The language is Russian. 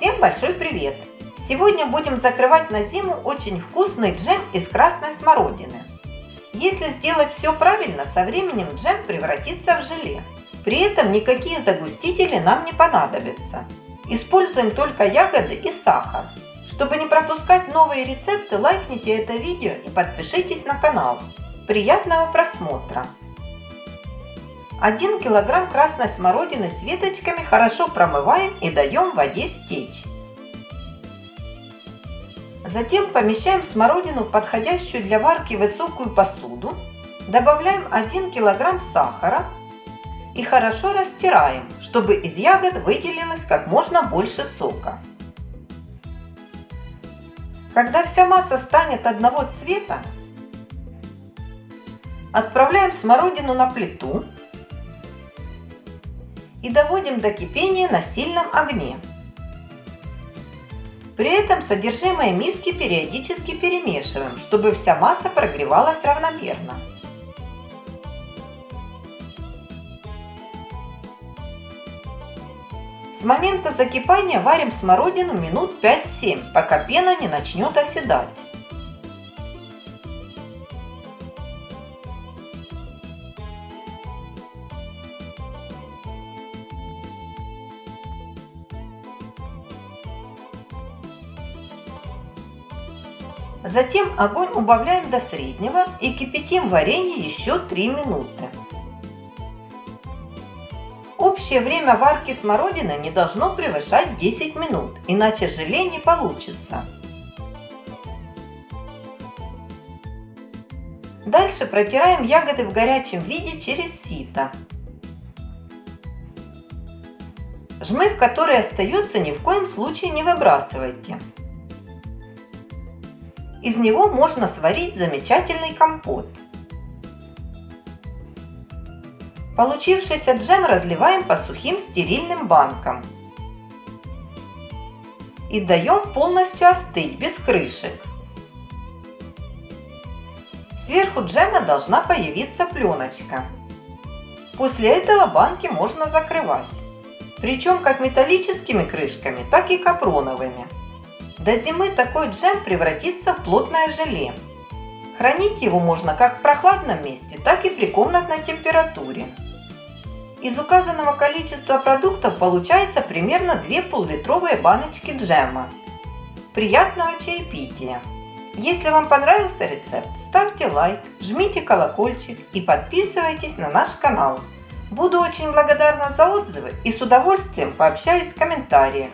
Всем большой привет! Сегодня будем закрывать на зиму очень вкусный джем из красной смородины. Если сделать все правильно, со временем джем превратится в желе. При этом никакие загустители нам не понадобятся. Используем только ягоды и сахар. Чтобы не пропускать новые рецепты, лайкните это видео и подпишитесь на канал. Приятного просмотра! 1 килограмм красной смородины с веточками хорошо промываем и даем воде стечь. Затем помещаем смородину в подходящую для варки высокую посуду, добавляем 1 килограмм сахара и хорошо растираем, чтобы из ягод выделилось как можно больше сока. Когда вся масса станет одного цвета, отправляем смородину на плиту и доводим до кипения на сильном огне. При этом содержимое миски периодически перемешиваем, чтобы вся масса прогревалась равномерно. С момента закипания варим смородину минут 5-7, пока пена не начнет оседать. Затем огонь убавляем до среднего и кипятим варенье еще 3 минуты. Общее время варки смородины не должно превышать 10 минут, иначе желе не получится. Дальше протираем ягоды в горячем виде через сито. Жмых, который остается, ни в коем случае не выбрасывайте. Из него можно сварить замечательный компот. Получившийся джем разливаем по сухим стерильным банкам. И даем полностью остыть, без крышек. Сверху джема должна появиться пленочка. После этого банки можно закрывать. Причем как металлическими крышками, так и капроновыми. До зимы такой джем превратится в плотное желе. Хранить его можно как в прохладном месте, так и при комнатной температуре. Из указанного количества продуктов получается примерно 2 пол-литровые баночки джема. Приятного чаепития! Если вам понравился рецепт, ставьте лайк, жмите колокольчик и подписывайтесь на наш канал. Буду очень благодарна за отзывы и с удовольствием пообщаюсь в комментариях.